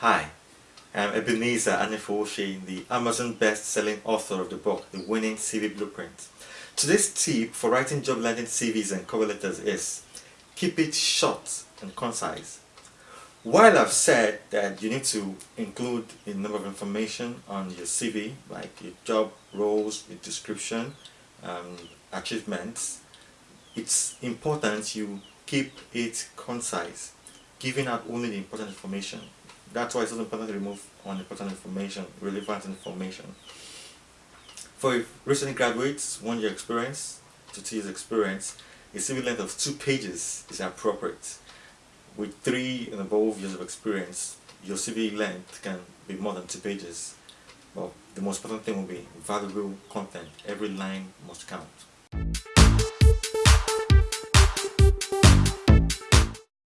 Hi, I'm Ebenezer Anefooshe, the Amazon best-selling author of the book, The Winning CV Blueprint. Today's tip for writing job landing CVs and cover letters is keep it short and concise. While I've said that you need to include a number of information on your CV, like your job roles, your description, um, achievements, it's important you keep it concise, giving out only the important information. That's why it's also important to remove unimportant information, relevant information. For recent graduates, one year experience to two years experience, a CV length of two pages is appropriate. With three and above years of experience, your CV length can be more than two pages. But the most important thing will be valuable content. Every line must count.